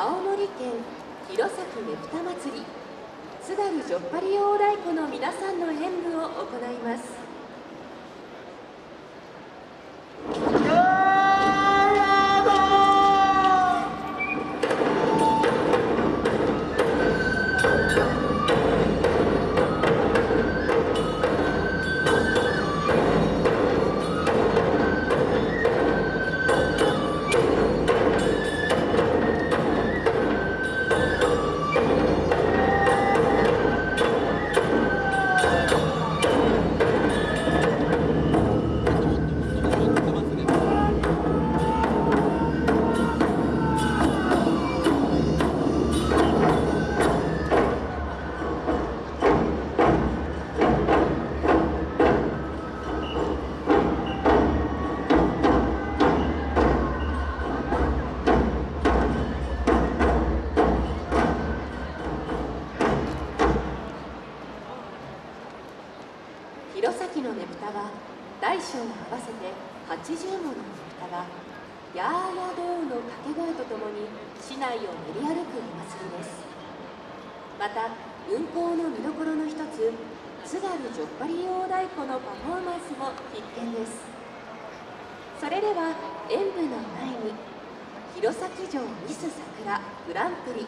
青森県弘前ねぷた祭り津軽じょっぱり大太鼓の皆さんの演舞を行います。練り歩くお祭りです。また運行の見どころの一つ津軽じょっぱり大太鼓のパフォーマンスも必見です。それでは演舞の前に弘前城ミス桜グランプリ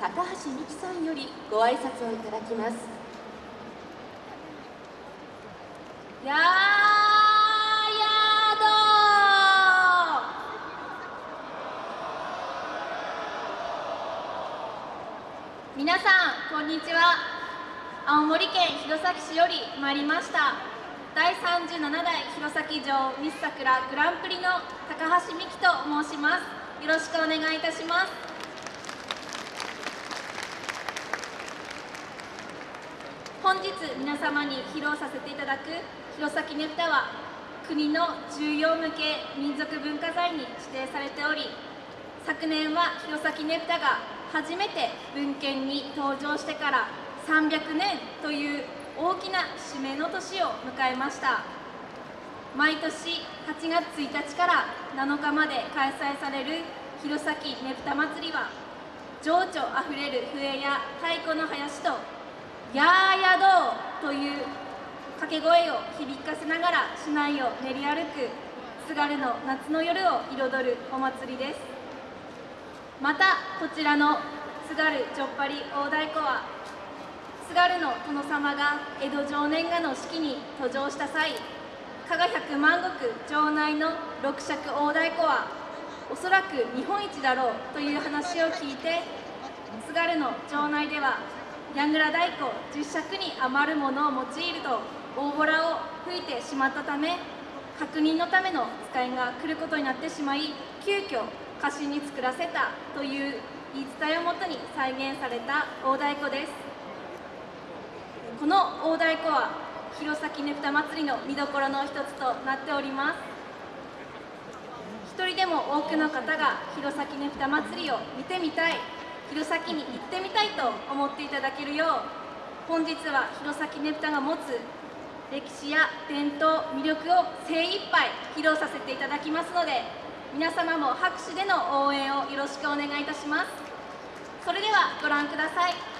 高橋美希さんよりご挨拶をいただきます。やーやど皆さんこんにちは。青森県弘前市より参りました。第37代弘前城ミス桜グランプリの高橋美希と申します。よろしくお願いいたします。本日皆様に披露させていただく弘前ねぷたは国の重要無形民族文化財に指定されており昨年は弘前ねぷたが初めて文献に登場してから300年という大きな節目の年を迎えました。毎年8月1日から7日まで開催される弘前ねぷた祭りは情緒あふれる笛や太鼓の囃子と「やーやどう」という掛け声を響かせながら市内を練り歩く津軽の夏の夜を彩るお祭りです。またこちらの津軽じょっぱり大太鼓は津軽の殿様が江戸常年画の式に登場した際加賀百万石城内の六尺大太鼓はおそらく日本一だろうという話を聞いて津軽の城内では矢倉太鼓10尺に余るものを用いると大ボラを吹いてしまったため確認のための使いが来ることになってしまい急遽歌詞に作らせたという言い伝えをもとに再現された大太鼓です。この大太鼓は弘前ねぷた祭りの見どころの一つとなっております。一人でも多くの方が弘前ねぷた祭りを見てみたい。弘前に行ってみたいと思っていただけるよう。本日は弘前ねぷたが持つ歴史や伝統魅力を精一杯披露させていただきますので皆様も拍手での応援をよろしくお願いいたします。それではご覧ください。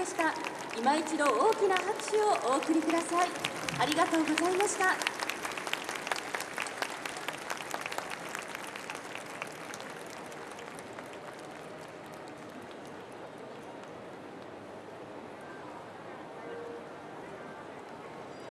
でした。今一度大きな拍手をお送りください。ありがとうございました。